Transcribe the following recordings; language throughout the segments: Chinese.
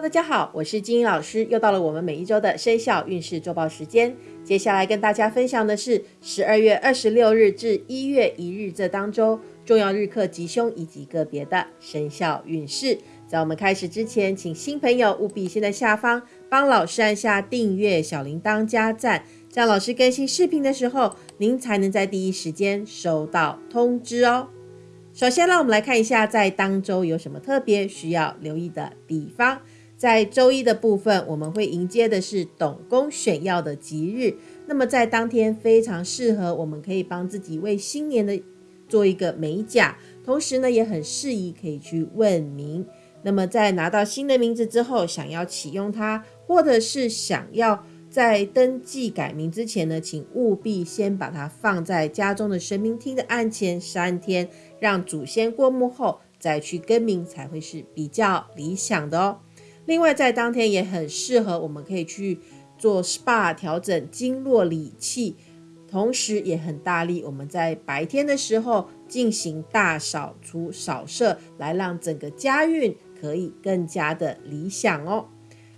大家好，我是金英老师，又到了我们每一周的生肖运势周报时间。接下来跟大家分享的是十二月二十六日至一月一日这当周重要日课吉凶以及个别的生肖运势。在我们开始之前，请新朋友务必先在下方帮老师按下订阅、小铃铛加赞，这样老师更新视频的时候，您才能在第一时间收到通知哦。首先，让我们来看一下在当周有什么特别需要留意的地方。在周一的部分，我们会迎接的是董公选药的吉日。那么在当天非常适合，我们可以帮自己为新年的做一个美甲，同时呢也很适宜可以去问名。那么在拿到新的名字之后，想要启用它，或者是想要在登记改名之前呢，请务必先把它放在家中的神明厅的案前三天，让祖先过目后再去更名，才会是比较理想的哦。另外，在当天也很适合，我们可以去做 SPA 调整经络理气，同时也很大力。我们在白天的时候进行大扫除、扫射，来让整个家运可以更加的理想哦。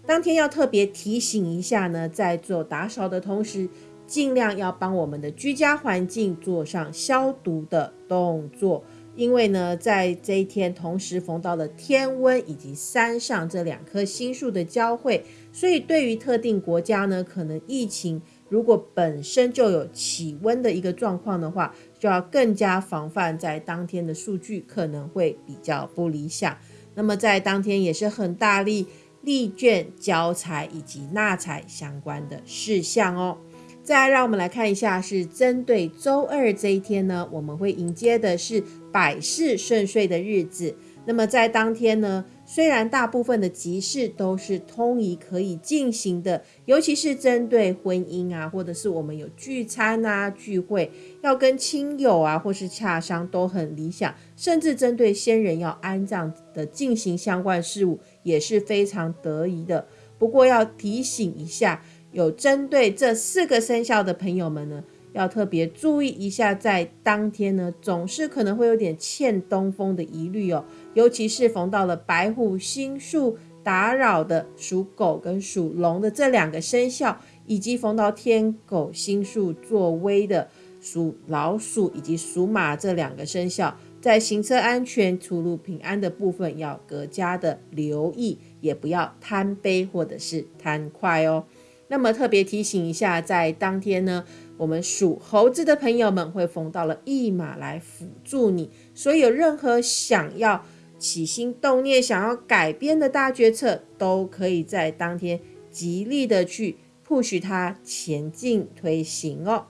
当天要特别提醒一下呢，在做打扫的同时，尽量要帮我们的居家环境做上消毒的动作。因为呢，在这一天同时逢到了天温以及山上这两棵星数的交汇，所以对于特定国家呢，可能疫情如果本身就有起温的一个状况的话，就要更加防范，在当天的数据可能会比较不理想。那么在当天也是很大力力卷交财以及纳财相关的事项哦。再，让我们来看一下，是针对周二这一天呢，我们会迎接的是百事顺遂的日子。那么在当天呢，虽然大部分的集市都是通宜可以进行的，尤其是针对婚姻啊，或者是我们有聚餐啊、聚会，要跟亲友啊，或是洽商都很理想，甚至针对先人要安葬的进行相关事务也是非常得宜的。不过要提醒一下。有针对这四个生肖的朋友们呢，要特别注意一下，在当天呢，总是可能会有点欠东风的疑虑哦。尤其是逢到了白虎星宿打扰的属狗跟属龙的这两个生肖，以及逢到天狗星宿作威的属老鼠以及属马这两个生肖，在行车安全、出入平安的部分要更加的留意，也不要贪杯或者是贪快哦。那么特别提醒一下，在当天呢，我们属猴子的朋友们会逢到了驿马来辅助你，所以有任何想要起心动念、想要改变的大决策，都可以在当天极力的去 push 它前进推行哦。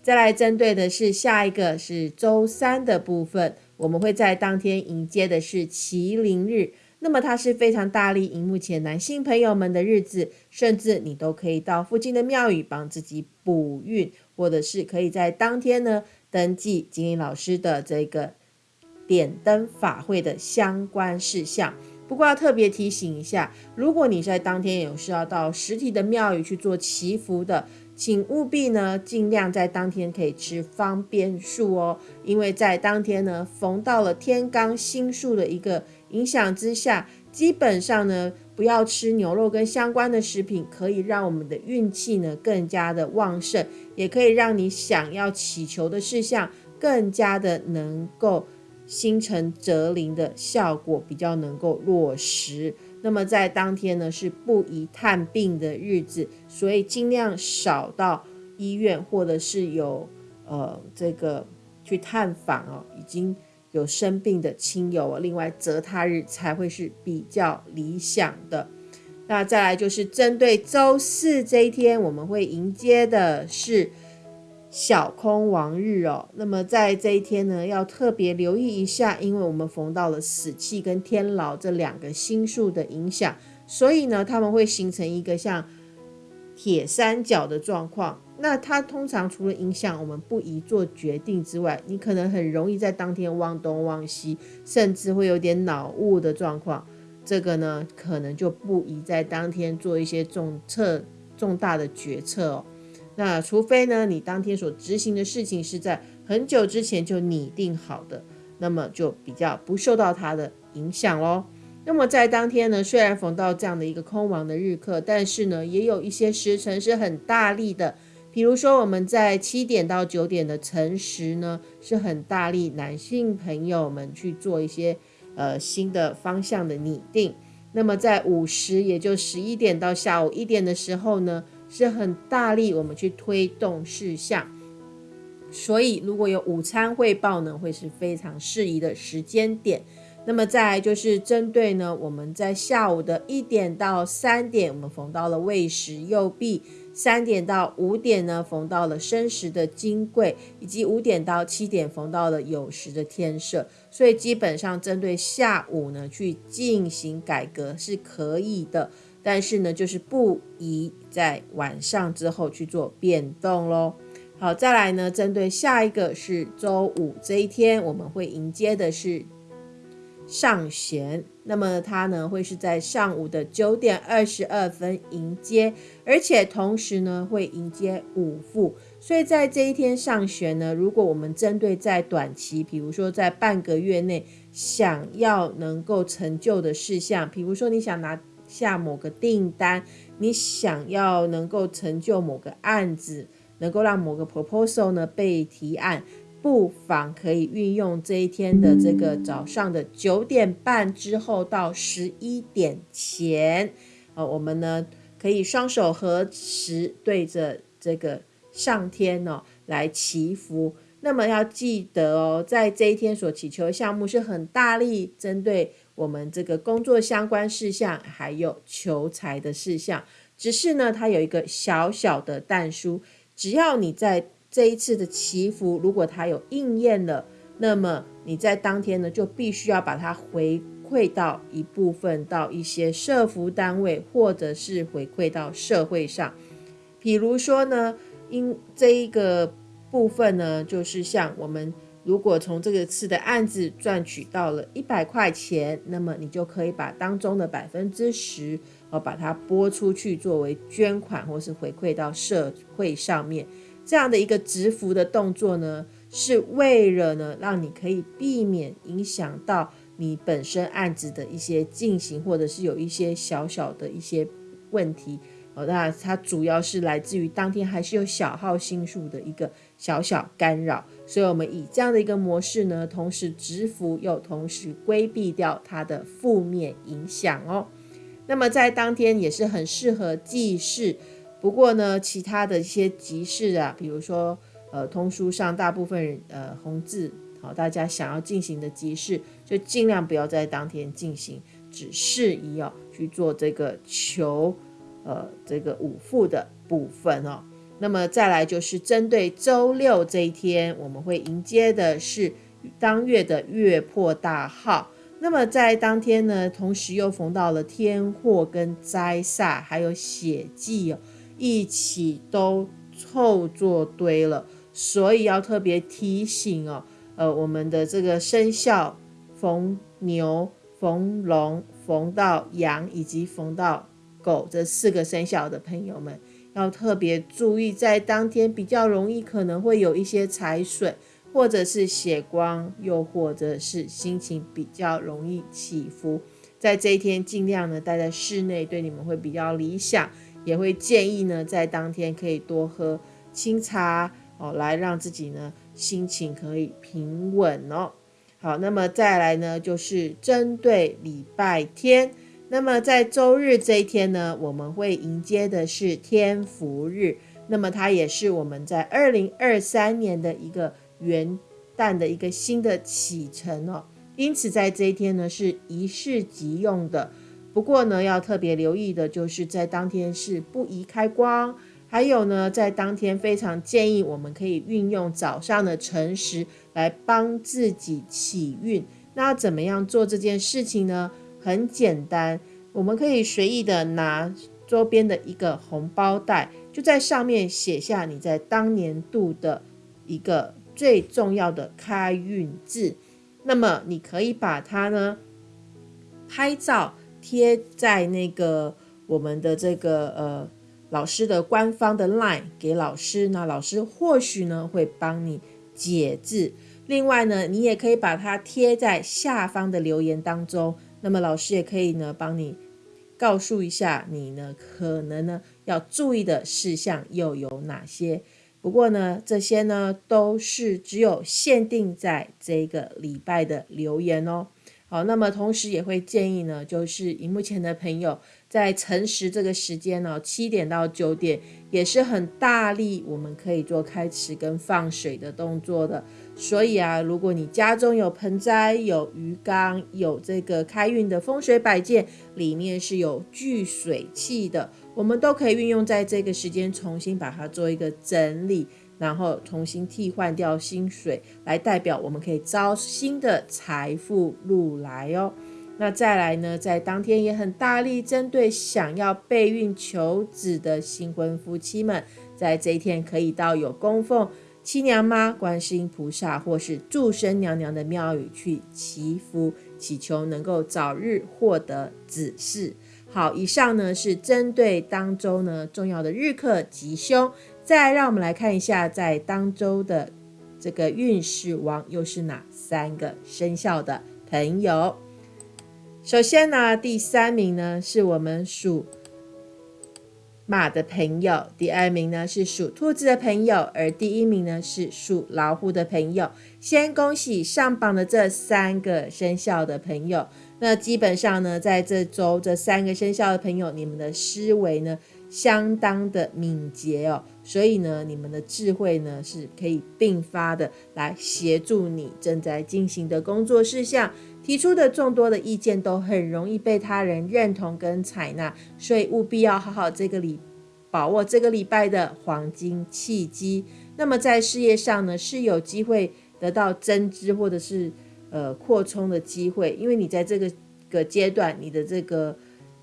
再来针对的是下一个是周三的部分，我们会在当天迎接的是麒麟日。那么它是非常大力迎目前男性朋友们的日子，甚至你都可以到附近的庙宇帮自己补运，或者是可以在当天呢登记金英老师的这个点灯法会的相关事项。不过要特别提醒一下，如果你在当天有需要到实体的庙宇去做祈福的，请务必呢尽量在当天可以吃方便素哦，因为在当天呢逢到了天罡星数的一个影响之下，基本上呢不要吃牛肉跟相关的食品，可以让我们的运气呢更加的旺盛，也可以让你想要祈求的事项更加的能够。心诚则灵的效果比较能够落实。那么在当天呢是不宜探病的日子，所以尽量少到医院或者是有呃这个去探访哦，已经有生病的亲友。另外择他日才会是比较理想的。那再来就是针对周四这一天，我们会迎接的是。小空王日哦，那么在这一天呢，要特别留意一下，因为我们逢到了死气跟天牢这两个星数的影响，所以呢，他们会形成一个像铁三角的状况。那它通常除了影响我们不宜做决定之外，你可能很容易在当天忘东忘西，甚至会有点脑雾的状况。这个呢，可能就不宜在当天做一些重策重大的决策哦。那除非呢，你当天所执行的事情是在很久之前就拟定好的，那么就比较不受到它的影响喽。那么在当天呢，虽然逢到这样的一个空亡的日课，但是呢，也有一些时辰是很大力的。比如说，我们在七点到九点的辰时呢，是很大力，男性朋友们去做一些呃新的方向的拟定。那么在午时，也就十一点到下午一点的时候呢，是很大力，我们去推动事项。所以，如果有午餐汇报呢，会是非常适宜的时间点。那么再就是针对呢，我们在下午的一点到三点，我们逢到了未时右弼；三点到五点呢，逢到了申时的金贵，以及五点到七点逢到了酉时的天赦。所以基本上针对下午呢去进行改革是可以的，但是呢就是不宜在晚上之后去做变动喽。好，再来呢，针对下一个是周五这一天，我们会迎接的是。上弦，那么它呢会是在上午的九点二十二分迎接，而且同时呢会迎接五副，所以在这一天上弦呢，如果我们针对在短期，比如说在半个月内想要能够成就的事项，比如说你想拿下某个订单，你想要能够成就某个案子，能够让某个 proposal 呢被提案。不妨可以运用这一天的这个早上的九点半之后到十一点前，呃，我们呢可以双手合十对着这个上天哦来祈福。那么要记得哦，在这一天所祈求的项目是很大力针对我们这个工作相关事项，还有求财的事项。只是呢，它有一个小小的但书，只要你在。这一次的祈福，如果它有应验了，那么你在当天呢，就必须要把它回馈到一部分到一些社服单位，或者是回馈到社会上。比如说呢，因这一个部分呢，就是像我们如果从这个次的案子赚取到了一百块钱，那么你就可以把当中的百分之十，呃，把它拨出去作为捐款，或是回馈到社会上面。这样的一个直服的动作呢，是为了呢，让你可以避免影响到你本身案子的一些进行，或者是有一些小小的一些问题。哦，那它主要是来自于当天还是有小号星数的一个小小干扰，所以我们以这样的一个模式呢，同时直服又同时规避掉它的负面影响哦。那么在当天也是很适合记事。不过呢，其他的一些集市啊，比如说呃通书上大部分呃红字，好，大家想要进行的集市，就尽量不要在当天进行，只适宜哦去做这个求呃这个五副的部分哦。那么再来就是针对周六这一天，我们会迎接的是当月的月破大号。那么在当天呢，同时又逢到了天祸跟灾煞，还有血祭哦。一起都凑作堆了，所以要特别提醒哦，呃，我们的这个生肖逢牛、逢龙、逢到羊以及逢到狗这四个生肖的朋友们，要特别注意，在当天比较容易可能会有一些财损，或者是血光，又或者是心情比较容易起伏，在这一天尽量呢待在室内，对你们会比较理想。也会建议呢，在当天可以多喝清茶哦，来让自己呢心情可以平稳哦。好，那么再来呢，就是针对礼拜天。那么在周日这一天呢，我们会迎接的是天福日，那么它也是我们在二零二三年的一个元旦的一个新的启程哦。因此在这一天呢，是一式即用的。不过呢，要特别留意的就是在当天是不宜开光，还有呢，在当天非常建议我们可以运用早上的辰时来帮自己起运。那怎么样做这件事情呢？很简单，我们可以随意的拿周边的一个红包袋，就在上面写下你在当年度的一个最重要的开运字。那么你可以把它呢拍照。贴在那个我们的这个呃老师的官方的 line 给老师，那老师或许呢会帮你解字。另外呢，你也可以把它贴在下方的留言当中，那么老师也可以呢帮你告诉一下你呢可能呢要注意的事项又有哪些。不过呢，这些呢都是只有限定在这个礼拜的留言哦。好，那么同时也会建议呢，就是荧幕前的朋友在晨时这个时间呢，七点到九点也是很大力，我们可以做开池跟放水的动作的。所以啊，如果你家中有盆栽、有鱼缸、有这个开运的风水摆件，里面是有聚水器的，我们都可以运用在这个时间，重新把它做一个整理。然后重新替换掉薪水，来代表我们可以招新的财富入来哦。那再来呢，在当天也很大力针对想要备孕求子的新婚夫妻们，在这一天可以到有供奉七娘妈、观世音菩萨或是祝生娘娘的庙宇去祈福，祈求能够早日获得子嗣。好，以上呢是针对当周呢重要的日课吉凶。再让我们来看一下，在当周的这个运势王又是哪三个生肖的朋友？首先呢，第三名呢是我们属马的朋友，第二名呢是属兔子的朋友，而第一名呢是属老虎的朋友。先恭喜上榜的这三个生肖的朋友。那基本上呢，在这周这三个生肖的朋友，你们的思维呢？相当的敏捷哦，所以呢，你们的智慧呢是可以并发的，来协助你正在进行的工作事项。提出的众多的意见都很容易被他人认同跟采纳，所以务必要好好这个礼把握这个礼拜的黄金契机。那么在事业上呢，是有机会得到增资或者是呃扩充的机会，因为你在这个个阶段，你的这个。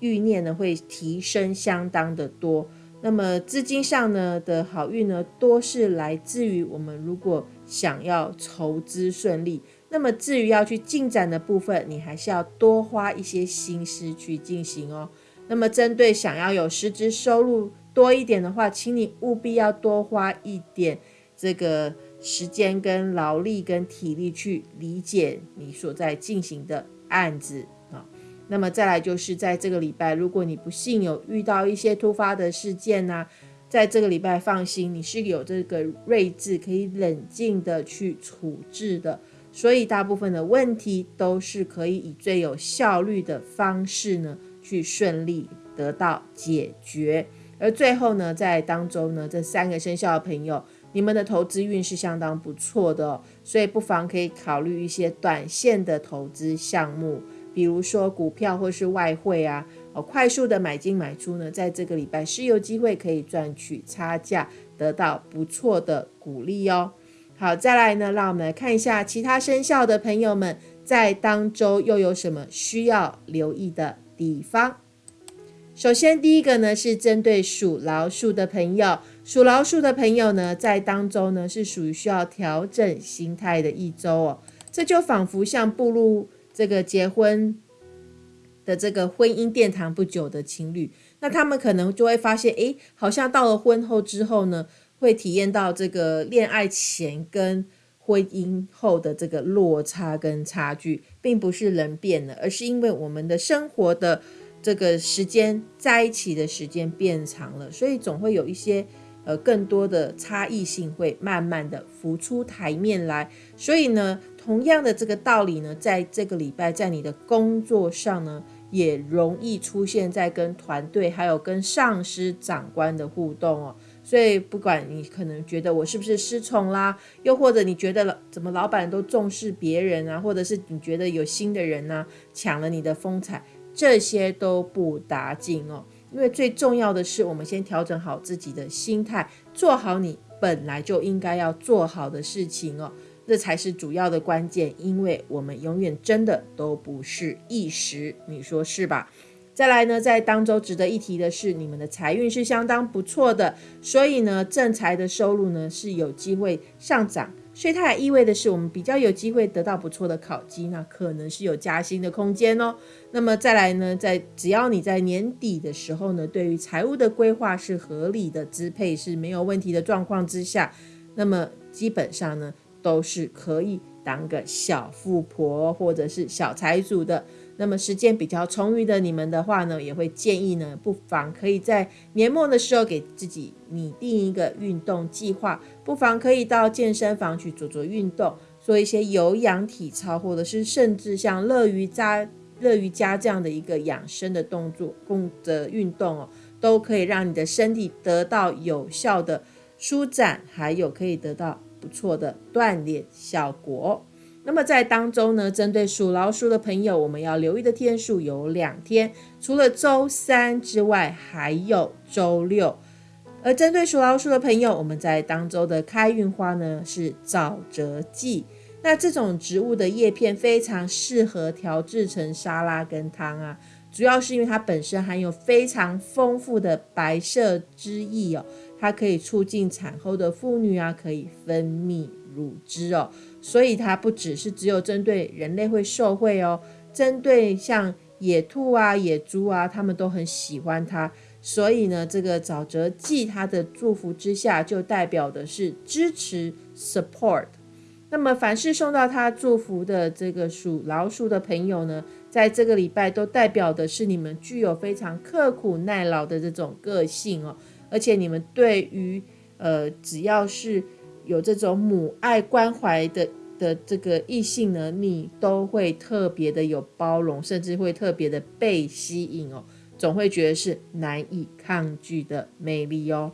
欲念呢会提升相当的多，那么资金上呢的好运呢多是来自于我们如果想要筹资顺利，那么至于要去进展的部分，你还是要多花一些心思去进行哦。那么针对想要有实质收入多一点的话，请你务必要多花一点这个时间跟劳力跟体力去理解你所在进行的案子。那么再来就是在这个礼拜，如果你不幸有遇到一些突发的事件呢，在这个礼拜放心，你是有这个睿智，可以冷静的去处置的，所以大部分的问题都是可以以最有效率的方式呢去顺利得到解决。而最后呢，在当中呢，这三个生肖的朋友，你们的投资运是相当不错的，哦所以不妨可以考虑一些短线的投资项目。比如说股票或是外汇啊，哦，快速的买进买出呢，在这个礼拜是有机会可以赚取差价，得到不错的鼓励哦。好，再来呢，让我们来看一下其他生肖的朋友们在当周又有什么需要留意的地方。首先，第一个呢是针对属老鼠的朋友，属老鼠的朋友呢，在当周呢是属于需要调整心态的一周哦，这就仿佛像步入。这个结婚的这个婚姻殿堂不久的情侣，那他们可能就会发现，哎，好像到了婚后之后呢，会体验到这个恋爱前跟婚姻后的这个落差跟差距，并不是人变了，而是因为我们的生活的这个时间在一起的时间变长了，所以总会有一些。呃，更多的差异性会慢慢的浮出台面来，所以呢，同样的这个道理呢，在这个礼拜，在你的工作上呢，也容易出现在跟团队还有跟上司长官的互动哦。所以，不管你可能觉得我是不是失宠啦，又或者你觉得怎么老板都重视别人啊，或者是你觉得有新的人呢抢了你的风采，这些都不打紧哦。因为最重要的是，我们先调整好自己的心态，做好你本来就应该要做好的事情哦，这才是主要的关键。因为我们永远真的都不是一时，你说是吧？再来呢，在当周值得一提的是，你们的财运是相当不错的，所以呢，正财的收入呢是有机会上涨。所以它也意味的是，我们比较有机会得到不错的考绩，那可能是有加薪的空间哦。那么再来呢，在只要你在年底的时候呢，对于财务的规划是合理的支配是没有问题的状况之下，那么基本上呢，都是可以当个小富婆或者是小财主的。那么时间比较充裕的你们的话呢，也会建议呢，不妨可以在年末的时候给自己拟定一个运动计划，不妨可以到健身房去做做运动，做一些有氧体操，或者是甚至像乐瑜伽、乐瑜伽这样的一个养生的动作、共的运动哦，都可以让你的身体得到有效的舒展，还有可以得到不错的锻炼效果。那么在当中呢，针对属老鼠的朋友，我们要留意的天数有两天，除了周三之外，还有周六。而针对属老鼠的朋友，我们在当周的开运花呢是沼泽蓟。那这种植物的叶片非常适合调制成沙拉跟汤啊，主要是因为它本身含有非常丰富的白色汁液哦，它可以促进产后的妇女啊可以分泌。乳汁哦，所以它不只是只有针对人类会受惠哦，针对像野兔啊、野猪啊，他们都很喜欢它。所以呢，这个沼泽蓟它的祝福之下，就代表的是支持 support。那么凡是送到他祝福的这个属老鼠的朋友呢，在这个礼拜都代表的是你们具有非常刻苦耐劳的这种个性哦，而且你们对于呃只要是有这种母爱关怀的的这个异性呢，你都会特别的有包容，甚至会特别的被吸引哦，总会觉得是难以抗拒的魅力哦。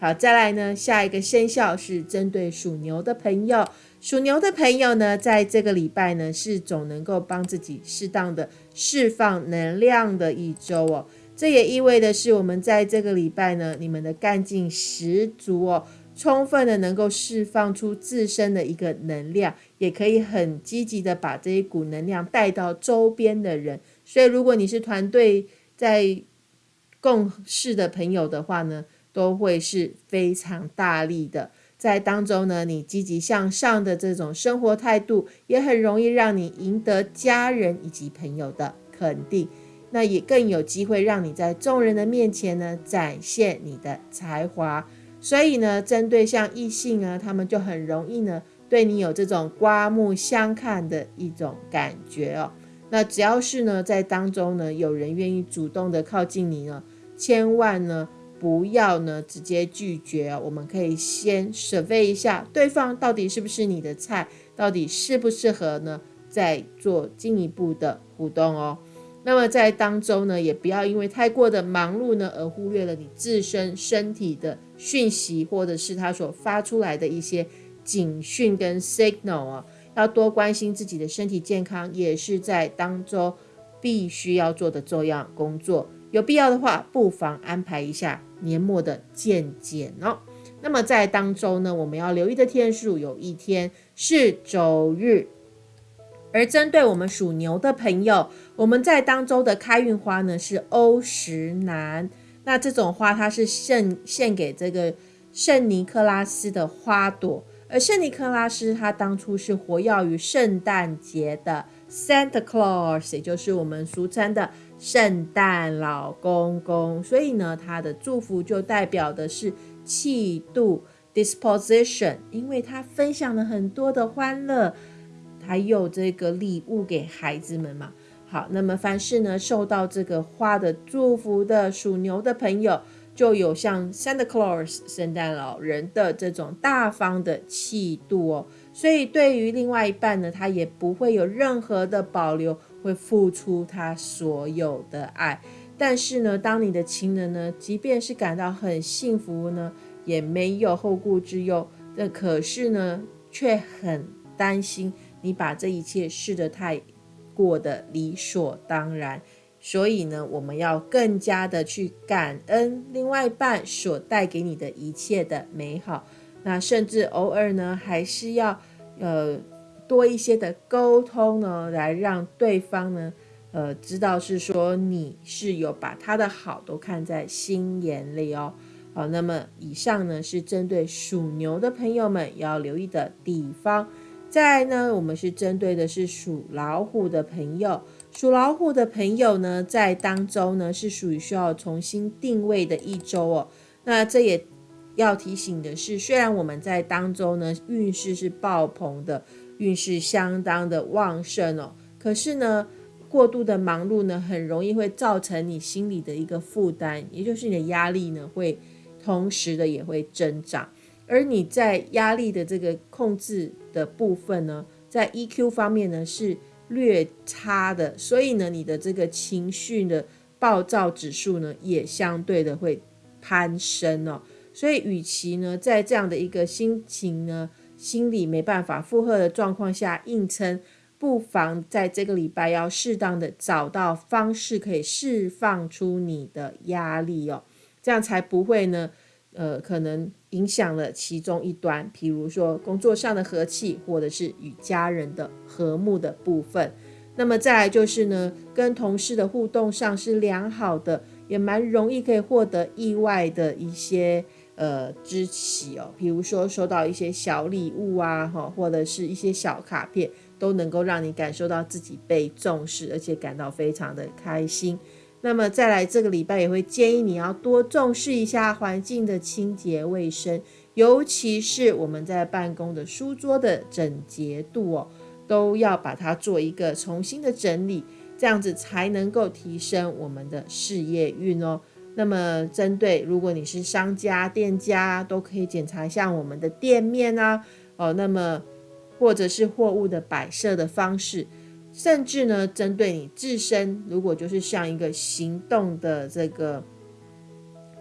好，再来呢，下一个生肖是针对属牛的朋友，属牛的朋友呢，在这个礼拜呢，是总能够帮自己适当的释放能量的一周哦。这也意味的是，我们在这个礼拜呢，你们的干劲十足哦。充分的能够释放出自身的一个能量，也可以很积极的把这一股能量带到周边的人。所以，如果你是团队在共事的朋友的话呢，都会是非常大力的。在当中呢，你积极向上的这种生活态度，也很容易让你赢得家人以及朋友的肯定。那也更有机会让你在众人的面前呢，展现你的才华。所以呢，针对像异性啊，他们就很容易呢，对你有这种刮目相看的一种感觉哦。那只要是呢，在当中呢，有人愿意主动的靠近你呢，千万呢不要呢直接拒绝哦。我们可以先 survey 一下对方到底是不是你的菜，到底适不适合呢，再做进一步的互动哦。那么在当中呢，也不要因为太过的忙碌呢，而忽略了你自身身体的讯息，或者是他所发出来的一些警讯跟 signal 啊，要多关心自己的身体健康，也是在当中必须要做的重要工作。有必要的话，不妨安排一下年末的健检哦。那么在当中呢，我们要留意的天数有一天是周日。而针对我们属牛的朋友，我们在当周的开运花呢是欧石楠。那这种花它是献献给这个圣尼克拉斯的花朵，而圣尼克拉斯他当初是活跃于圣诞节的 Santa Claus，也就是我们俗称的圣诞老公公。所以呢，他的祝福就代表的是气度 disposition，因为他分享了很多的欢乐。还有这个礼物给孩子们嘛？好，那么凡是呢受到这个花的祝福的属牛的朋友，就有像 Santa Claus 圣诞老人的这种大方的气度哦。所以对于另外一半呢，他也不会有任何的保留，会付出他所有的爱。但是呢，当你的情人呢，即便是感到很幸福呢，也没有后顾之忧，那可是呢，却很担心。你把这一切试得太过的理所当然，所以呢，我们要更加的去感恩另外一半所带给你的一切的美好。那甚至偶尔呢，还是要呃多一些的沟通呢，来让对方呢呃知道是说你是有把他的好都看在心眼里哦。好，那么以上呢是针对属牛的朋友们要留意的地方。再呢，我们是针对的是属老虎的朋友。属老虎的朋友呢，在当周呢是属于需要重新定位的一周哦。那这也要提醒的是，虽然我们在当周呢运势是爆棚的，运势相当的旺盛哦，可是呢，过度的忙碌呢，很容易会造成你心里的一个负担，也就是你的压力呢，会同时的也会增长。而你在压力的这个控制的部分呢，在 EQ 方面呢是略差的，所以呢，你的这个情绪的暴躁指数呢，也相对的会攀升哦。所以，与其呢在这样的一个心情呢，心理没办法负荷的状况下硬撑，不妨在这个礼拜要适当的找到方式，可以释放出你的压力哦，这样才不会呢。呃，可能影响了其中一端，比如说工作上的和气，或者是与家人的和睦的部分。那么再来就是呢，跟同事的互动上是良好的，也蛮容易可以获得意外的一些呃支持哦。比如说收到一些小礼物啊，哈，或者是一些小卡片，都能够让你感受到自己被重视，而且感到非常的开心。那么再来这个礼拜也会建议你要多重视一下环境的清洁卫生，尤其是我们在办公的书桌的整洁度哦，都要把它做一个重新的整理，这样子才能够提升我们的事业运哦。那么针对如果你是商家、店家，都可以检查一下我们的店面啊，哦，那么或者是货物的摆设的方式。甚至呢，针对你自身，如果就是像一个行动的这个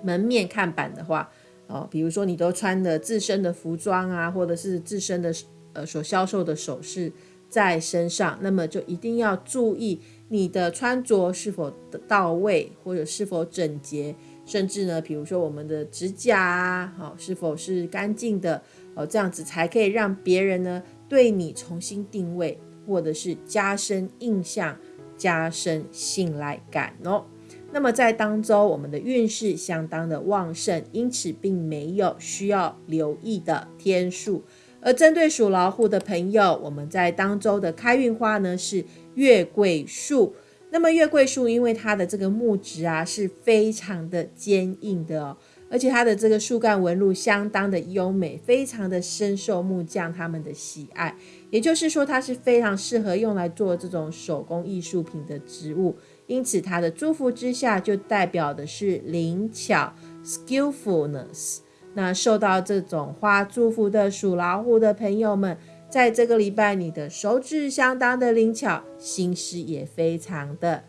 门面看板的话，哦，比如说你都穿的自身的服装啊，或者是自身的呃所销售的首饰在身上，那么就一定要注意你的穿着是否到位，或者是否整洁，甚至呢，比如说我们的指甲啊，好是否是干净的，哦，这样子才可以让别人呢对你重新定位。或者是加深印象、加深信赖感哦。那么在当周，我们的运势相当的旺盛，因此并没有需要留意的天数。而针对属老虎的朋友，我们在当周的开运花呢是月桂树。那么月桂树因为它的这个木质啊是非常的坚硬的哦。而且它的这个树干纹路相当的优美，非常的深受木匠他们的喜爱。也就是说，它是非常适合用来做这种手工艺术品的植物。因此，它的祝福之下就代表的是灵巧 （skillfulness）。那受到这种花祝福的属老虎的朋友们，在这个礼拜，你的手指相当的灵巧，心思也非常的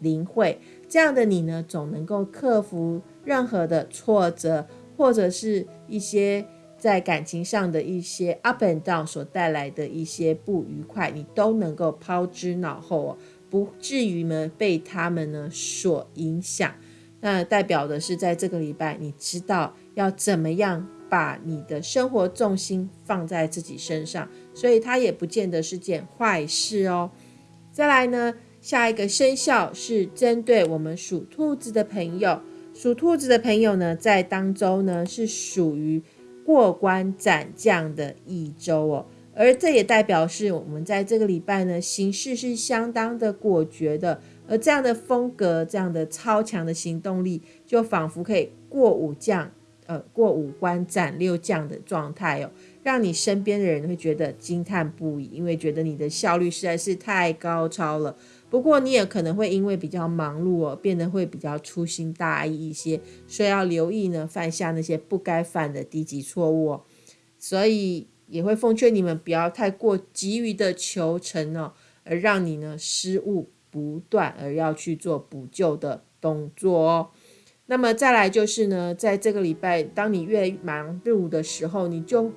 灵慧。这样的你呢，总能够克服。任何的挫折，或者是一些在感情上的一些 up and down 所带来的一些不愉快，你都能够抛之脑后哦，不至于呢被他们呢所影响。那代表的是在这个礼拜，你知道要怎么样把你的生活重心放在自己身上，所以它也不见得是件坏事哦。再来呢，下一个生肖是针对我们属兔子的朋友。属兔子的朋友呢，在当周呢是属于过关斩将的一周哦，而这也代表是我们在这个礼拜呢行事是相当的果决的，而这样的风格，这样的超强的行动力，就仿佛可以过五将，呃，过五关斩六将的状态哦，让你身边的人会觉得惊叹不已，因为觉得你的效率实在是太高超了。不过你也可能会因为比较忙碌哦，变得会比较粗心大意一些，所以要留意呢，犯下那些不该犯的低级错误哦。所以也会奉劝你们不要太过急于的求成哦，而让你呢失误不断，而要去做补救的动作哦。那么再来就是呢，在这个礼拜，当你越忙碌的时候，你就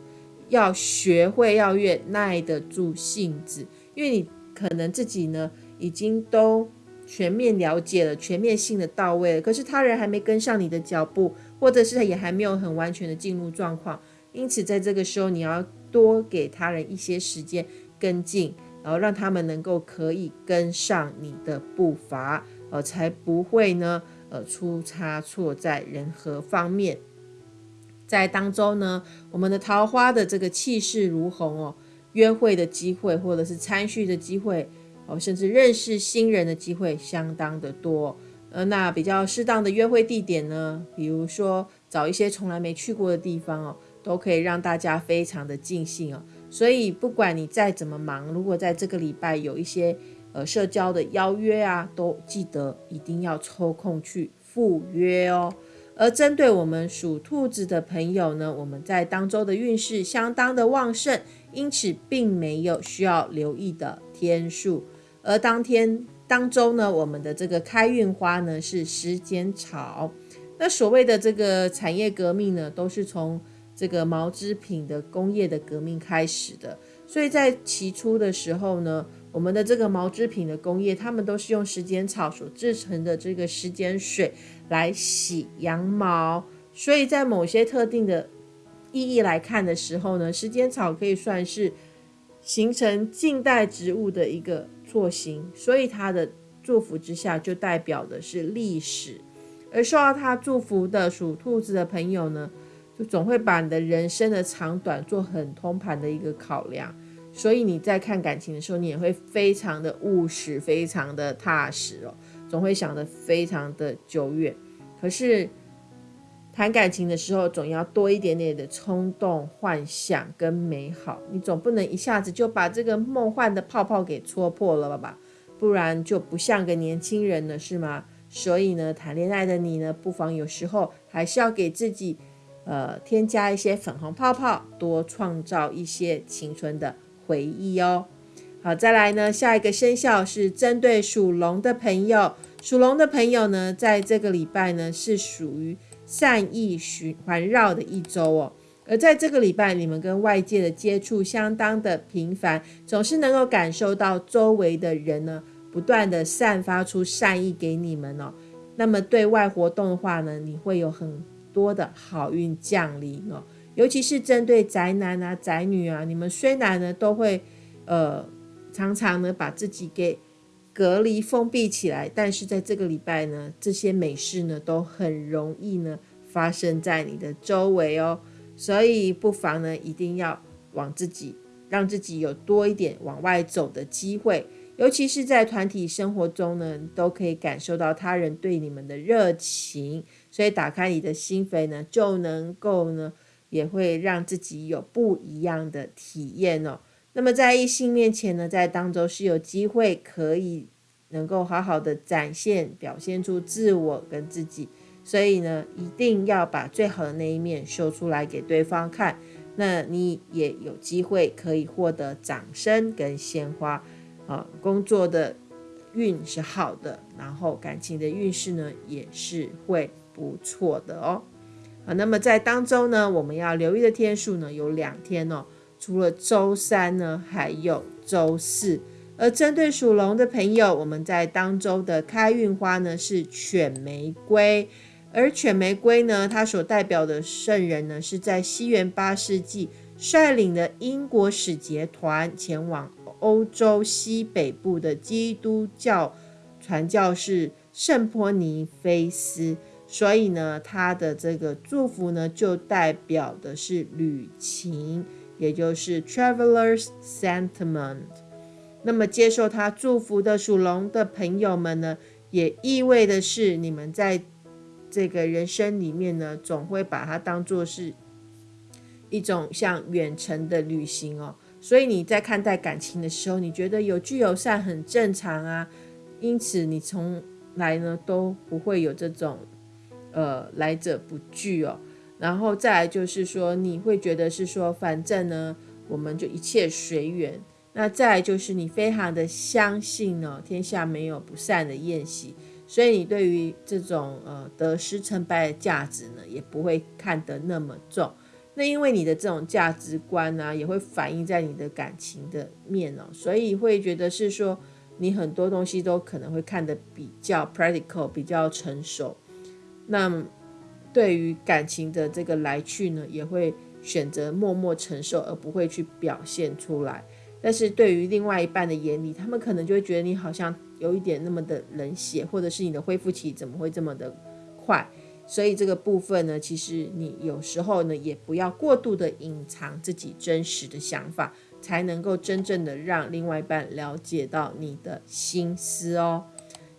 要学会要越耐得住性子，因为你可能自己呢。已经都全面了解了，全面性的到位了。可是他人还没跟上你的脚步，或者是也还没有很完全的进入状况。因此，在这个时候，你要多给他人一些时间跟进，然后让他们能够可以跟上你的步伐，呃，才不会呢，呃，出差错在人和方面。在当中呢，我们的桃花的这个气势如虹哦，约会的机会或者是参叙的机会。哦，甚至认识新人的机会相当的多，呃，那比较适当的约会地点呢，比如说找一些从来没去过的地方哦，都可以让大家非常的尽兴哦。所以不管你再怎么忙，如果在这个礼拜有一些呃社交的邀约啊，都记得一定要抽空去赴约哦。而针对我们属兔子的朋友呢，我们在当周的运势相当的旺盛，因此并没有需要留意的天数。而当天当周呢，我们的这个开运花呢是时间草。那所谓的这个产业革命呢，都是从这个毛织品的工业的革命开始的。所以在起初的时候呢，我们的这个毛织品的工业，他们都是用时间草所制成的这个时间水来洗羊毛。所以在某些特定的意义来看的时候呢，时间草可以算是形成近代植物的一个作型。所以它的祝福之下，就代表的是历史。而受到他祝福的属兔子的朋友呢？就总会把你的人生的长短做很通盘的一个考量，所以你在看感情的时候，你也会非常的务实，非常的踏实哦，总会想得非常的久远。可是谈感情的时候，总要多一点点的冲动、幻想跟美好，你总不能一下子就把这个梦幻的泡泡给戳破了吧？不然就不像个年轻人了，是吗？所以呢，谈恋爱的你呢，不妨有时候还是要给自己。呃，添加一些粉红泡泡，多创造一些青春的回忆哦。好，再来呢，下一个生肖是针对属龙的朋友。属龙的朋友呢，在这个礼拜呢，是属于善意循环绕的一周哦。而在这个礼拜，你们跟外界的接触相当的频繁，总是能够感受到周围的人呢，不断的散发出善意给你们哦。那么对外活动的话呢，你会有很多的好运降临哦，尤其是针对宅男啊、宅女啊，你们虽然呢都会呃常常呢把自己给隔离封闭起来，但是在这个礼拜呢，这些美事呢都很容易呢发生在你的周围哦，所以不妨呢一定要往自己让自己有多一点往外走的机会。尤其是在团体生活中呢，都可以感受到他人对你们的热情，所以打开你的心扉呢，就能够呢，也会让自己有不一样的体验哦。那么在异性面前呢，在当中是有机会可以能够好好的展现、表现出自我跟自己，所以呢，一定要把最好的那一面秀出来给对方看，那你也有机会可以获得掌声跟鲜花。啊，工作的运是好的，然后感情的运势呢也是会不错的哦。啊，那么在当周呢，我们要留意的天数呢有两天哦，除了周三呢，还有周四。而针对属龙的朋友，我们在当周的开运花呢是犬玫瑰，而犬玫瑰呢，它所代表的圣人呢是在西元八世纪率领的英国使节团前往。欧洲西北部的基督教传教士圣波尼菲斯，所以呢，他的这个祝福呢，就代表的是旅行，也就是 travelers sentiment。那么，接受他祝福的属龙的朋友们呢，也意味的是，你们在这个人生里面呢，总会把它当做是一种像远程的旅行哦。所以你在看待感情的时候，你觉得有聚有散很正常啊，因此你从来呢都不会有这种呃来者不拒哦。然后再来就是说，你会觉得是说，反正呢我们就一切随缘。那再来就是你非常的相信呢，天下没有不散的宴席，所以你对于这种呃得失成败的价值呢，也不会看得那么重。那因为你的这种价值观呢，也会反映在你的感情的面哦，所以会觉得是说你很多东西都可能会看得比较 practical，比较成熟。那对于感情的这个来去呢，也会选择默默承受，而不会去表现出来。但是对于另外一半的眼里，他们可能就会觉得你好像有一点那么的冷血，或者是你的恢复期怎么会这么的快？所以这个部分呢，其实你有时候呢，也不要过度的隐藏自己真实的想法，才能够真正的让另外一半了解到你的心思哦。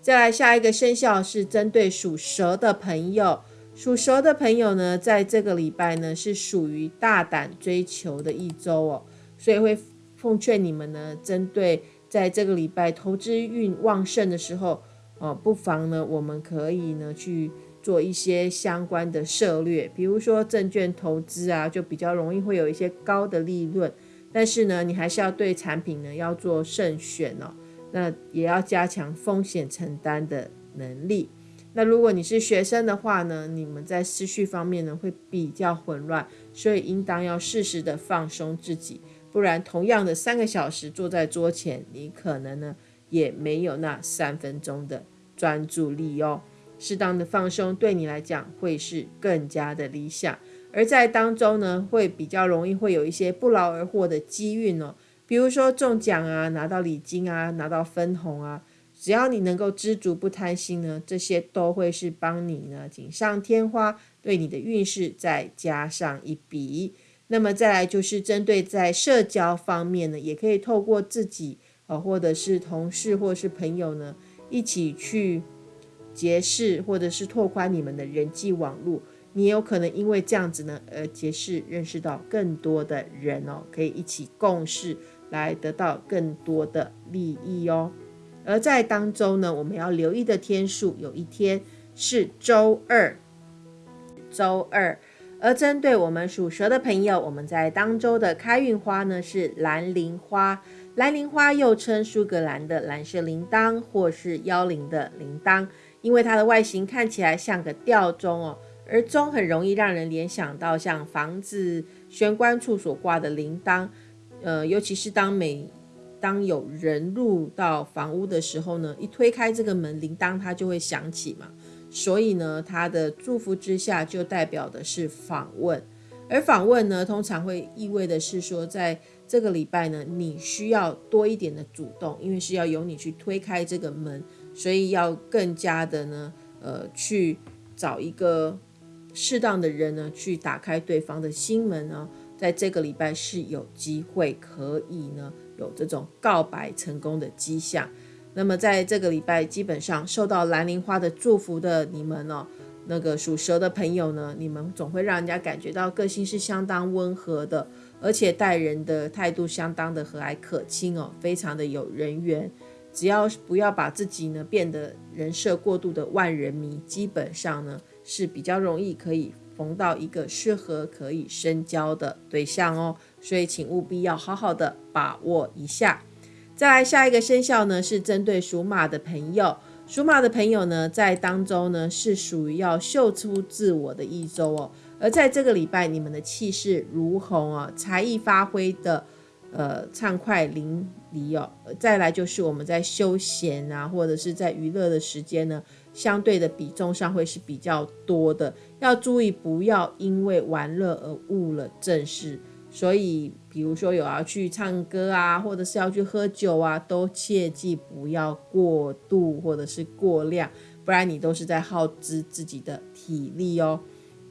再来下一个生肖是针对属蛇的朋友，属蛇的朋友呢，在这个礼拜呢是属于大胆追求的一周哦，所以会奉劝你们呢，针对在这个礼拜投资运旺盛的时候，哦，不妨呢，我们可以呢去做一些相关的策略，比如说证券投资啊，就比较容易会有一些高的利润。但是呢，你还是要对产品呢要做慎选哦，那也要加强风险承担的能力。那如果你是学生的话呢，你们在思绪方面呢会比较混乱，所以应当要适时的放松自己，不然同样的三个小时坐在桌前，你可能呢也没有那三分钟的专注力哦。适当的放松对你来讲会是更加的理想，而在当中呢会比较容易会有一些不劳而获的机运哦，比如说中奖啊，拿到礼金啊，拿到分红啊。只要你能够知足不贪心呢，这些都会是帮你呢锦上添花，对你的运势再加上一笔。那么再来就是针对在社交方面呢，也可以透过自己呃，或者是同事或者是朋友呢，一起去结识或者是拓宽你们的人际网络。你有可能因为这样子呢，而结识认识到更多的人哦，可以一起共事来得到更多的利益哦。而在当周呢，我们要留意的天数有一天是周二，周二。而针对我们属蛇的朋友，我们在当周的开运花呢是蓝铃花。蓝铃花又称苏格兰的蓝色铃铛，或是妖铃的铃铛，因为它的外形看起来像个吊钟哦，而钟很容易让人联想到像房子玄关处所挂的铃铛，呃，尤其是当每当有人入到房屋的时候呢，一推开这个门，铃铛它就会响起嘛。所以呢，它的祝福之下就代表的是访问，而访问呢，通常会意味的是说，在这个礼拜呢，你需要多一点的主动，因为是要由你去推开这个门，所以要更加的呢，呃，去找一个适当的人呢，去打开对方的心门呢。在这个礼拜是有机会可以呢有这种告白成功的迹象。那么在这个礼拜，基本上受到蓝铃花的祝福的你们哦，那个属蛇的朋友呢，你们总会让人家感觉到个性是相当温和的，而且待人的态度相当的和蔼可亲哦，非常的有人缘。只要不要把自己呢变得人设过度的万人迷，基本上呢是比较容易可以。逢到一个适合可以深交的对象哦，所以请务必要好好的把握一下。再来下一个生肖呢，是针对属马的朋友。属马的朋友呢，在当周呢是属于要秀出自我的一周哦。而在这个礼拜，你们的气势如虹啊，才艺发挥的呃畅快淋漓哦。再来就是我们在休闲啊，或者是在娱乐的时间呢。相对的比重上会是比较多的，要注意不要因为玩乐而误了正事。所以，比如说有要去唱歌啊，或者是要去喝酒啊，都切记不要过度或者是过量，不然你都是在耗资自己的体力哦。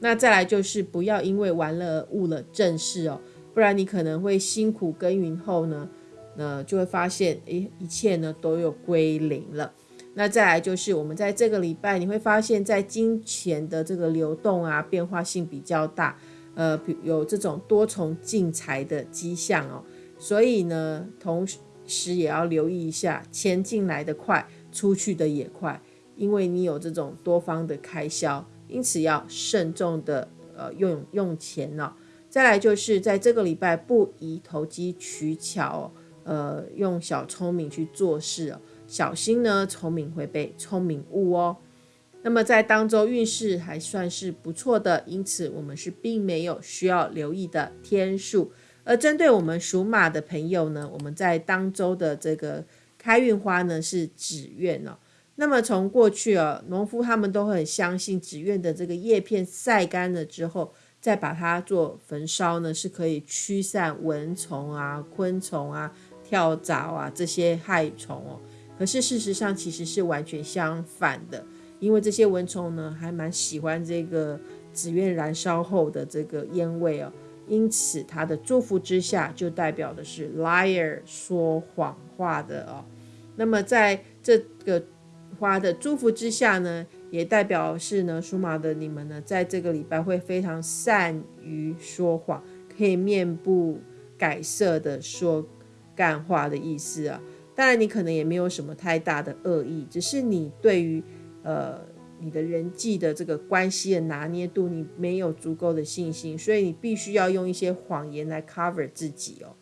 那再来就是不要因为玩乐而误了正事哦，不然你可能会辛苦耕耘后呢，那就会发现，诶，一切呢都有归零了。那再来就是我们在这个礼拜，你会发现在金钱的这个流动啊，变化性比较大，呃，有这种多重进财的迹象哦。所以呢，同时也要留意一下，钱进来的快，出去的也快，因为你有这种多方的开销，因此要慎重的呃用用钱哦。再来就是在这个礼拜，不宜投机取巧，呃，用小聪明去做事哦。小心呢，聪明会被聪明误哦。那么在当周运势还算是不错的，因此我们是并没有需要留意的天数。而针对我们属马的朋友呢，我们在当周的这个开运花呢是纸鸢哦。那么从过去啊，农夫他们都很相信纸鸢的这个叶片晒干了之后，再把它做焚烧呢，是可以驱散蚊虫啊、昆虫啊、跳蚤啊这些害虫哦。可是事实上其实是完全相反的，因为这些蚊虫呢还蛮喜欢这个纸鸢燃烧后的这个烟味哦，因此它的祝福之下就代表的是 liar 说谎话的哦。那么在这个花的祝福之下呢，也代表是呢属马的你们呢，在这个礼拜会非常善于说谎，可以面不改色的说干话的意思啊。当然，你可能也没有什么太大的恶意，只是你对于呃你的人际的这个关系的拿捏度，你没有足够的信心，所以你必须要用一些谎言来 cover 自己哦，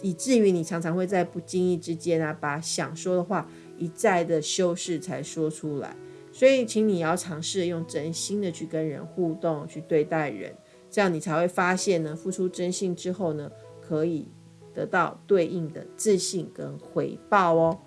以至于你常常会在不经意之间啊，把想说的话一再的修饰才说出来。所以，请你要尝试用真心的去跟人互动，去对待人，这样你才会发现呢，付出真心之后呢，可以。得到对应的自信跟回报哦。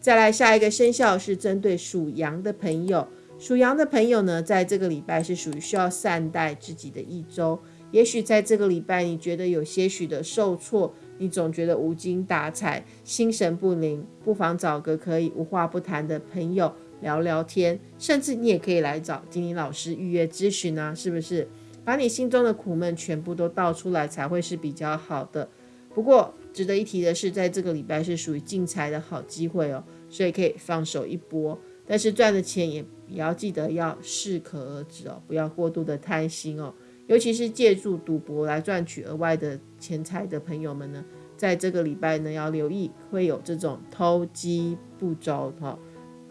再来下一个生肖是针对属羊的朋友，属羊的朋友呢，在这个礼拜是属于需要善待自己的一周。也许在这个礼拜，你觉得有些许的受挫，你总觉得无精打采、心神不宁，不妨找个可以无话不谈的朋友聊聊天，甚至你也可以来找金玲老师预约咨询啊，是不是？把你心中的苦闷全部都倒出来，才会是比较好的。不过值得一提的是，在这个礼拜是属于进财的好机会哦，所以可以放手一搏。但是赚的钱也也要记得要适可而止哦，不要过度的贪心哦。尤其是借助赌博来赚取额外的钱财的朋友们呢，在这个礼拜呢要留意会有这种偷鸡不着哈，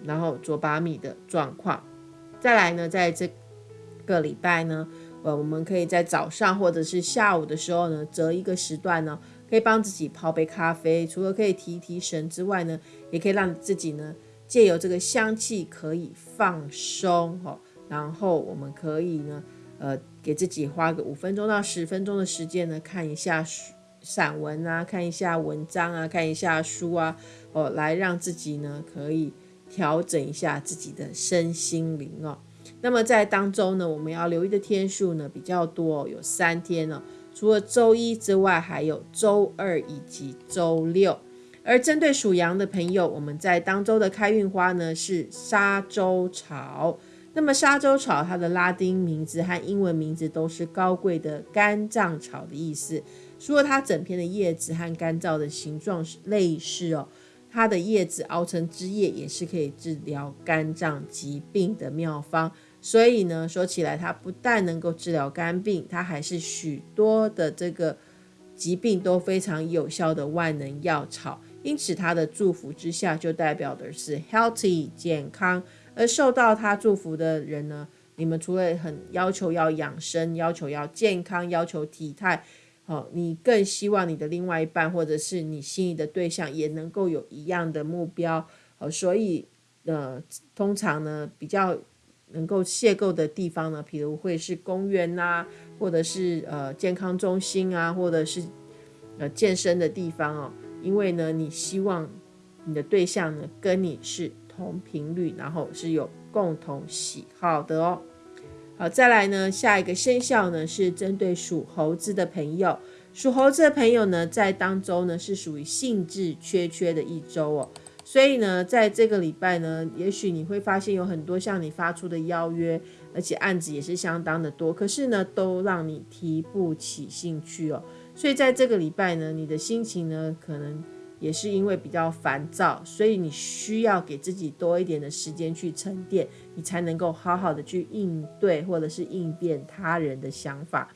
然后捉把米的状况。再来呢，在这个礼拜呢，呃，我们可以在早上或者是下午的时候呢，择一个时段呢。可以帮自己泡杯咖啡，除了可以提提神之外呢，也可以让自己呢借由这个香气可以放松哈。然后我们可以呢，呃，给自己花个五分钟到十分钟的时间呢，看一下散文啊，看一下文章啊，看一下书啊，哦，来让自己呢可以调整一下自己的身心灵哦。那么在当中呢，我们要留意的天数呢比较多，有三天呢。除了周一之外，还有周二以及周六。而针对属羊的朋友，我们在当周的开运花呢是沙洲草。那么沙洲草它的拉丁名字和英文名字都是高贵的肝脏草的意思。除了它整片的叶子和干燥的形状类似哦，它的叶子熬成汁液也是可以治疗肝脏疾病的妙方。所以呢，说起来，它不但能够治疗肝病，它还是许多的这个疾病都非常有效的万能药草。因此，它的祝福之下，就代表的是 healthy 健康。而受到它祝福的人呢，你们除了很要求要养生、要求要健康、要求体态，哦，你更希望你的另外一半或者是你心仪的对象也能够有一样的目标。哦，所以呃，通常呢，比较。能够邂逅的地方呢，比如会是公园呐，或者是呃健康中心啊，或者是呃健身的地方哦。因为呢，你希望你的对象呢跟你是同频率，然后是有共同喜好的哦。好，再来呢，下一个生肖呢是针对属猴子的朋友。属猴子的朋友呢，在当周呢是属于兴致缺缺的一周哦。所以呢，在这个礼拜呢，也许你会发现有很多向你发出的邀约，而且案子也是相当的多，可是呢，都让你提不起兴趣哦。所以在这个礼拜呢，你的心情呢，可能也是因为比较烦躁，所以你需要给自己多一点的时间去沉淀，你才能够好好的去应对或者是应变他人的想法。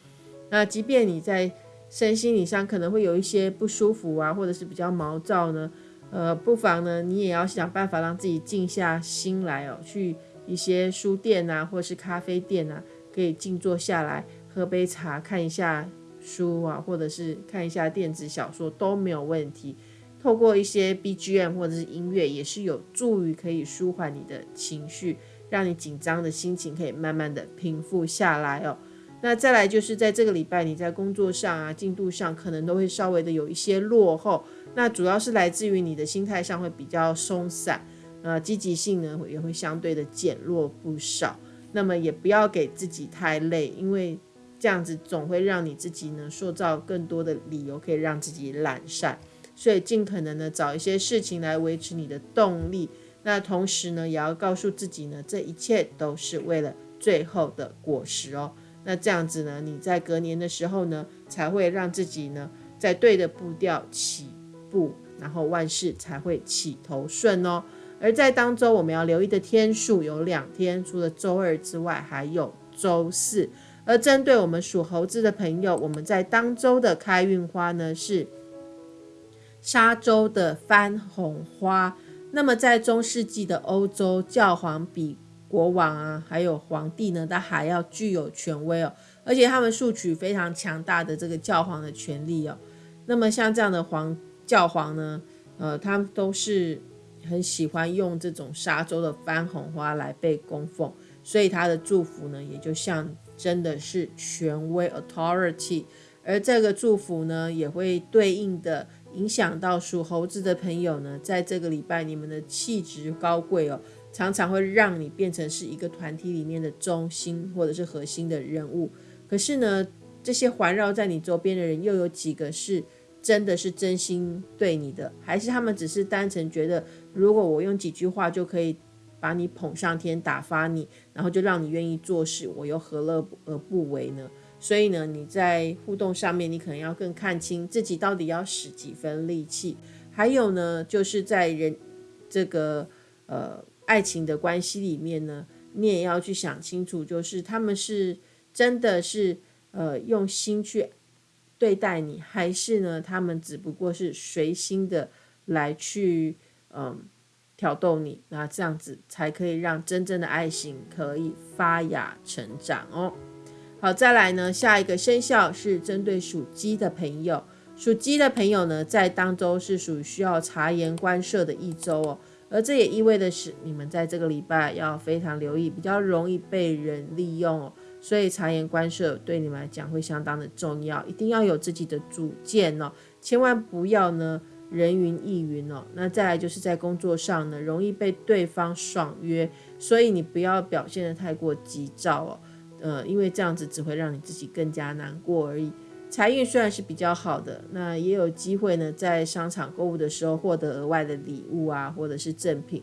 那即便你在身心理上可能会有一些不舒服啊，或者是比较毛躁呢。呃，不妨呢，你也要想办法让自己静下心来哦，去一些书店啊，或是咖啡店啊，可以静坐下来，喝杯茶，看一下书啊，或者是看一下电子小说都没有问题。透过一些 BGM 或者是音乐，也是有助于可以舒缓你的情绪，让你紧张的心情可以慢慢的平复下来哦。那再来就是在这个礼拜，你在工作上啊，进度上可能都会稍微的有一些落后。那主要是来自于你的心态上会比较松散，呃，积极性呢也会相对的减弱不少。那么也不要给自己太累，因为这样子总会让你自己呢塑造更多的理由可以让自己懒散。所以尽可能的找一些事情来维持你的动力。那同时呢，也要告诉自己呢，这一切都是为了最后的果实哦。那这样子呢，你在隔年的时候呢，才会让自己呢在对的步调起。步，然后万事才会起头顺哦。而在当周我们要留意的天数有两天，除了周二之外，还有周四。而针对我们属猴子的朋友，我们在当周的开运花呢是沙洲的番红花。那么在中世纪的欧洲，教皇比国王啊，还有皇帝呢，他还要具有权威哦，而且他们索取非常强大的这个教皇的权利哦。那么像这样的皇教皇呢，呃，他们都是很喜欢用这种沙洲的番红花来被供奉，所以他的祝福呢，也就像真的是权威 authority。而这个祝福呢，也会对应的影响到属猴子的朋友呢，在这个礼拜，你们的气质高贵哦，常常会让你变成是一个团体里面的中心或者是核心的人物。可是呢，这些环绕在你周边的人，又有几个是真的是真心对你的，还是他们只是单纯觉得，如果我用几句话就可以把你捧上天，打发你，然后就让你愿意做事，我又何乐而不为呢？所以呢，你在互动上面，你可能要更看清自己到底要使几分力气。还有呢，就是在人这个呃爱情的关系里面呢，你也要去想清楚，就是他们是真的是呃用心去对待你，还是呢他们只不过是随心的来去嗯挑逗你，那这样子才可以让真正的爱情可以发芽成长哦。好，再来呢，下一个生肖是针对属鸡的朋友。属鸡的朋友呢，在当周是属于需要察言观色的一周哦。而这也意味的是，你们在这个礼拜要非常留意，比较容易被人利用哦。所以察言观色对你们来讲会相当的重要，一定要有自己的主见哦，千万不要呢人云亦云哦。那再来就是在工作上呢，容易被对方爽约，所以你不要表现的太过急躁哦。呃，因为这样子只会让你自己更加难过而已。财运虽然是比较好的，那也有机会呢，在商场购物的时候获得额外的礼物啊，或者是赠品。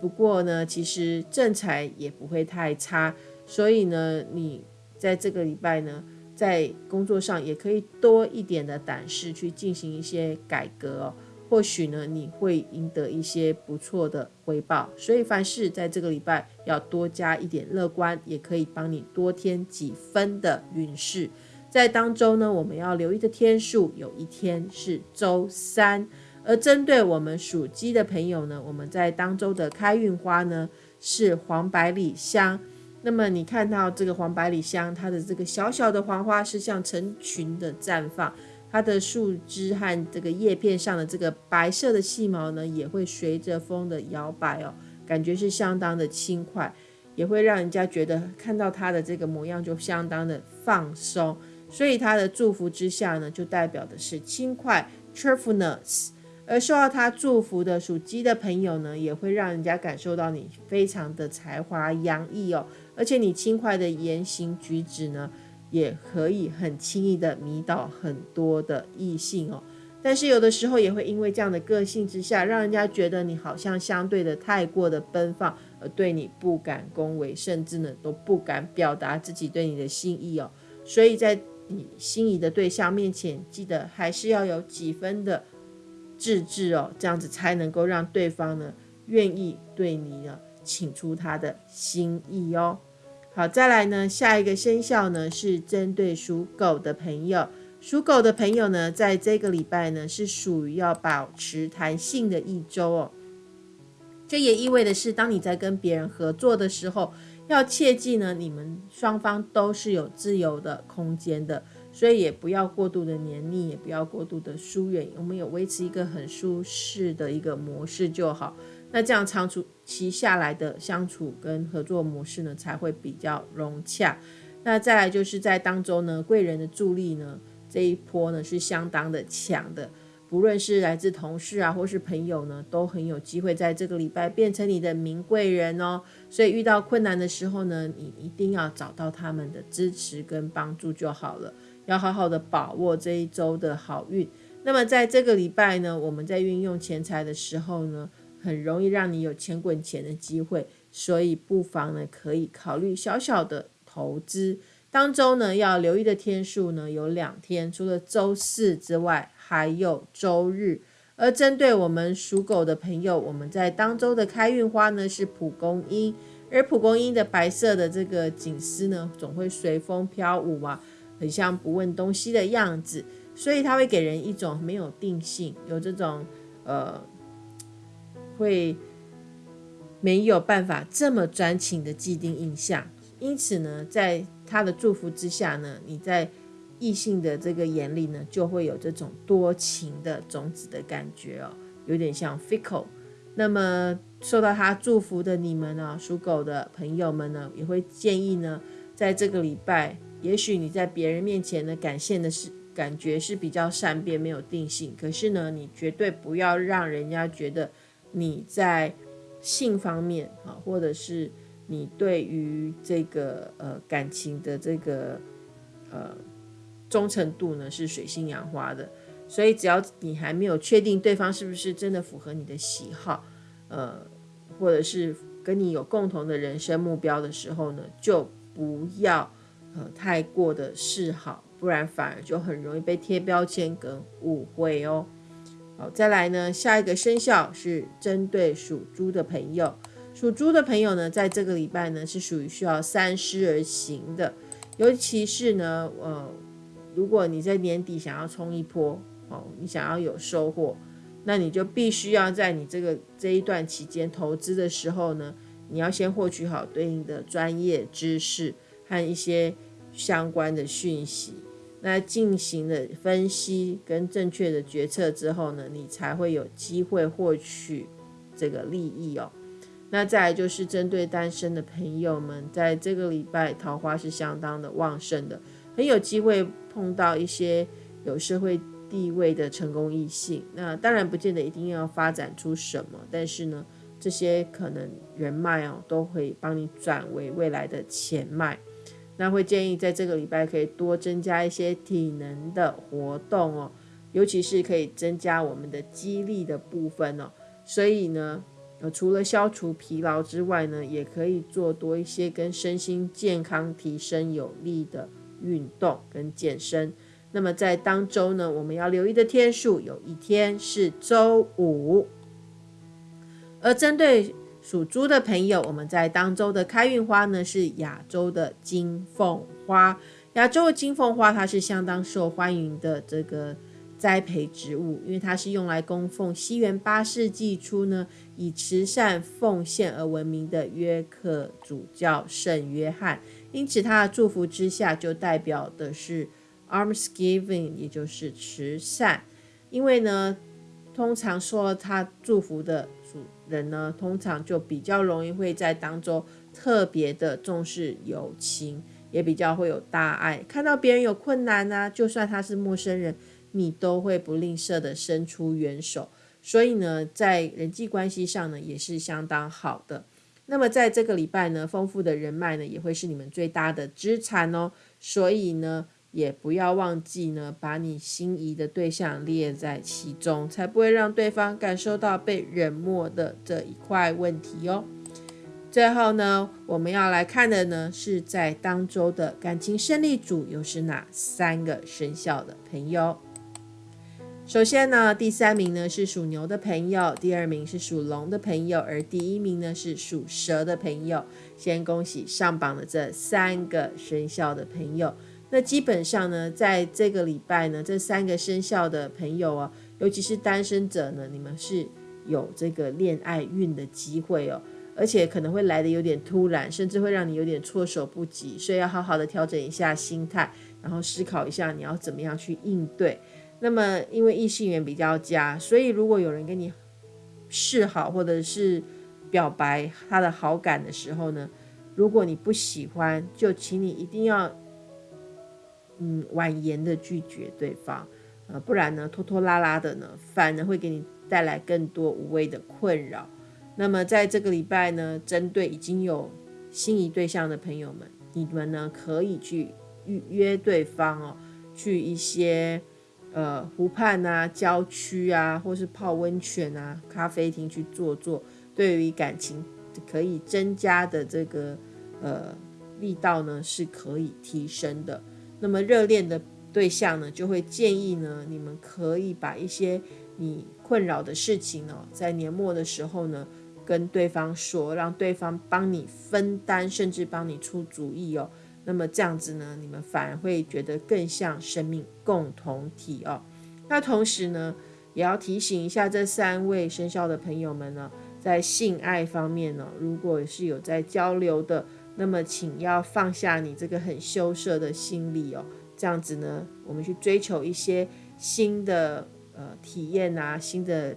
不过呢，其实正财也不会太差，所以呢，你在这个礼拜呢，在工作上也可以多一点的胆识去进行一些改革哦。或许呢，你会赢得一些不错的回报，所以凡事在这个礼拜要多加一点乐观，也可以帮你多添几分的运势。在当周呢，我们要留意的天数，有一天是周三。而针对我们属鸡的朋友呢，我们在当周的开运花呢是黄百里香。那么你看到这个黄百里香，它的这个小小的黄花是像成群的绽放。它的树枝和这个叶片上的这个白色的细毛呢，也会随着风的摇摆哦，感觉是相当的轻快，也会让人家觉得看到它的这个模样就相当的放松。所以他的祝福之下呢，就代表的是轻快 （cheerfulness）。而受到他祝福的属鸡的朋友呢，也会让人家感受到你非常的才华洋溢哦，而且你轻快的言行举止呢。也可以很轻易的迷倒很多的异性哦，但是有的时候也会因为这样的个性之下，让人家觉得你好像相对的太过的奔放，而对你不敢恭维，甚至呢都不敢表达自己对你的心意哦。所以在你心仪的对象面前，记得还是要有几分的自制哦，这样子才能够让对方呢愿意对你呢请出他的心意哦。好，再来呢，下一个生肖呢是针对属狗的朋友。属狗的朋友呢，在这个礼拜呢是属于要保持弹性的一周哦。这也意味的是，当你在跟别人合作的时候，要切记呢，你们双方都是有自由的空间的，所以也不要过度的黏腻，也不要过度的疏远，我们有维持一个很舒适的一个模式就好。那这样长期下来的相处跟合作模式呢，才会比较融洽。那再来就是在当中呢，贵人的助力呢，这一波呢是相当的强的。不论是来自同事啊，或是朋友呢，都很有机会在这个礼拜变成你的名贵人哦。所以遇到困难的时候呢，你一定要找到他们的支持跟帮助就好了。要好好的把握这一周的好运。那么在这个礼拜呢，我们在运用钱财的时候呢，很容易让你有钱滚钱的机会，所以不妨呢可以考虑小小的投资。当周呢要留意的天数呢有两天，除了周四之外，还有周日。而针对我们属狗的朋友，我们在当周的开运花呢是蒲公英，而蒲公英的白色的这个锦丝呢总会随风飘舞嘛，很像不问东西的样子。所以他会给人一种没有定性，有这种呃会没有办法这么专情的既定印象。因此呢，在他的祝福之下呢，你在异性的这个眼里呢，就会有这种多情的种子的感觉哦，有点像 fickle。那么受到他祝福的你们呢，属狗的朋友们呢，也会建议呢，在这个礼拜，也许你在别人面前呢，感现的是感觉是比较善变，没有定性。可是呢，你绝对不要让人家觉得你在性方面啊，或者是你对于这个呃感情的这个呃。忠诚度呢是水性杨花的，所以只要你还没有确定对方是不是真的符合你的喜好，呃，或者是跟你有共同的人生目标的时候呢，就不要呃太过的示好，不然反而就很容易被贴标签跟误会哦。好，再来呢，下一个生肖是针对属猪的朋友，属猪的朋友呢，在这个礼拜呢是属于需要三思而行的，尤其是呢，呃。如果你在年底想要冲一波，哦，你想要有收获，那你就必须要在你这个这一段期间投资的时候呢，你要先获取好对应的专业知识和一些相关的讯息，那进行了分析跟正确的决策之后呢，你才会有机会获取这个利益哦。那再来就是针对单身的朋友们，在这个礼拜桃花是相当的旺盛的。很有机会碰到一些有社会地位的成功异性，那当然不见得一定要发展出什么，但是呢，这些可能人脉哦，都会帮你转为未来的钱脉。那会建议在这个礼拜可以多增加一些体能的活动哦，尤其是可以增加我们的肌力的部分哦。所以呢，呃，除了消除疲劳之外呢，也可以做多一些跟身心健康提升有利的。运动跟健身，那么在当周呢，我们要留意的天数有一天是周五。而针对属猪的朋友，我们在当周的开运花呢是亚洲的金凤花。亚洲的金凤花它是相当受欢迎的这个栽培植物，因为它是用来供奉西元八世纪初呢以慈善奉献而闻名的约克主教圣约翰。因此，他的祝福之下就代表的是 almsgiving，也就是慈善。因为呢，通常说他祝福的主人呢，通常就比较容易会在当中特别的重视友情，也比较会有大爱。看到别人有困难啊，就算他是陌生人，你都会不吝啬的伸出援手。所以呢，在人际关系上呢，也是相当好的。那么在这个礼拜呢，丰富的人脉呢，也会是你们最大的资产哦。所以呢，也不要忘记呢，把你心仪的对象列在其中，才不会让对方感受到被冷漠的这一块问题哦。最后呢，我们要来看的呢，是在当周的感情胜利组又是哪三个生肖的朋友。首先呢，第三名呢是属牛的朋友，第二名是属龙的朋友，而第一名呢是属蛇的朋友。先恭喜上榜的这三个生肖的朋友。那基本上呢，在这个礼拜呢，这三个生肖的朋友哦，尤其是单身者呢，你们是有这个恋爱运的机会哦，而且可能会来的有点突然，甚至会让你有点措手不及，所以要好好的调整一下心态，然后思考一下你要怎么样去应对。那么，因为异性缘比较佳，所以如果有人跟你示好或者是表白他的好感的时候呢，如果你不喜欢，就请你一定要嗯婉言的拒绝对方，呃，不然呢拖拖拉拉的呢，反而会给你带来更多无谓的困扰。那么在这个礼拜呢，针对已经有心仪对象的朋友们，你们呢可以去预约对方哦，去一些。呃，湖畔啊，郊区啊，或是泡温泉啊，咖啡厅去坐坐，对于感情可以增加的这个呃力道呢，是可以提升的。那么热恋的对象呢，就会建议呢，你们可以把一些你困扰的事情哦，在年末的时候呢，跟对方说，让对方帮你分担，甚至帮你出主意哦。那么这样子呢，你们反而会觉得更像生命共同体哦。那同时呢，也要提醒一下这三位生肖的朋友们呢，在性爱方面呢，如果是有在交流的，那么请要放下你这个很羞涩的心理哦。这样子呢，我们去追求一些新的呃体验啊，新的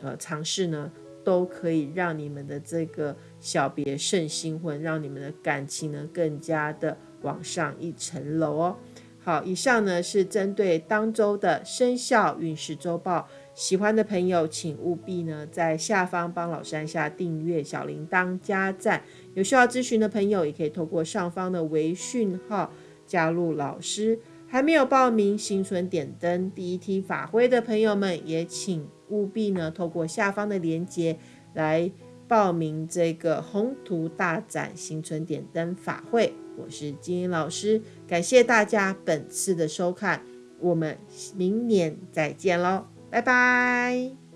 呃尝试呢。都可以让你们的这个小别胜新婚，让你们的感情呢更加的往上一层楼哦。好，以上呢是针对当周的生肖运势周报，喜欢的朋友请务必呢在下方帮老师按下订阅、小铃铛、加赞。有需要咨询的朋友也可以透过上方的微讯号加入老师。还没有报名新春点灯第一梯法会的朋友们，也请。务必呢，透过下方的链接来报名这个宏图大展新春点灯法会。我是金英老师，感谢大家本次的收看，我们明年再见喽，拜拜。